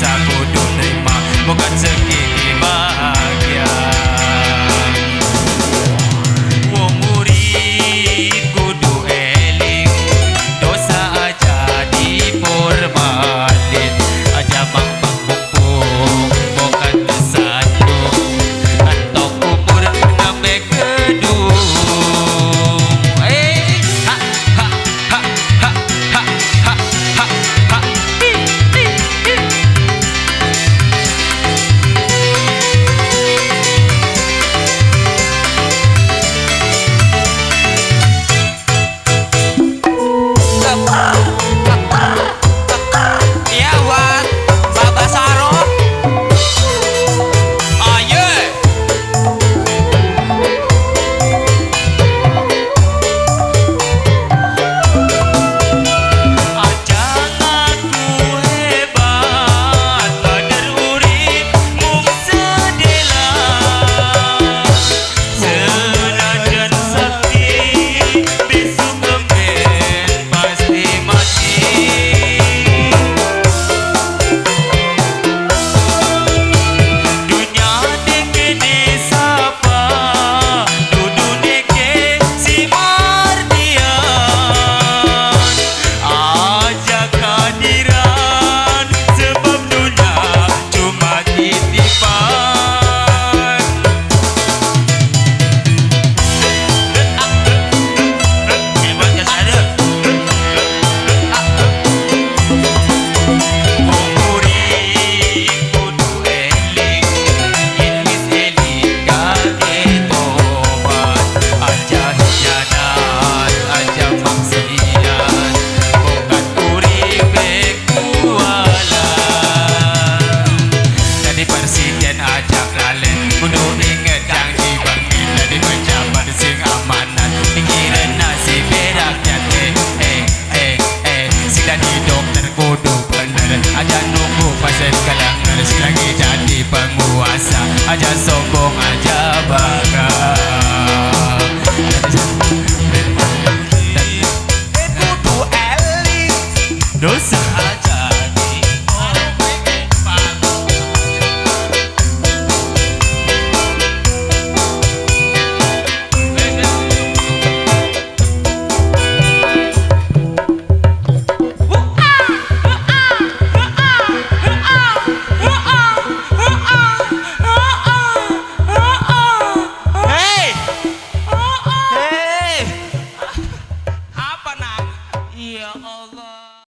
sa cô Sing này mà. Một nerima Bukan segi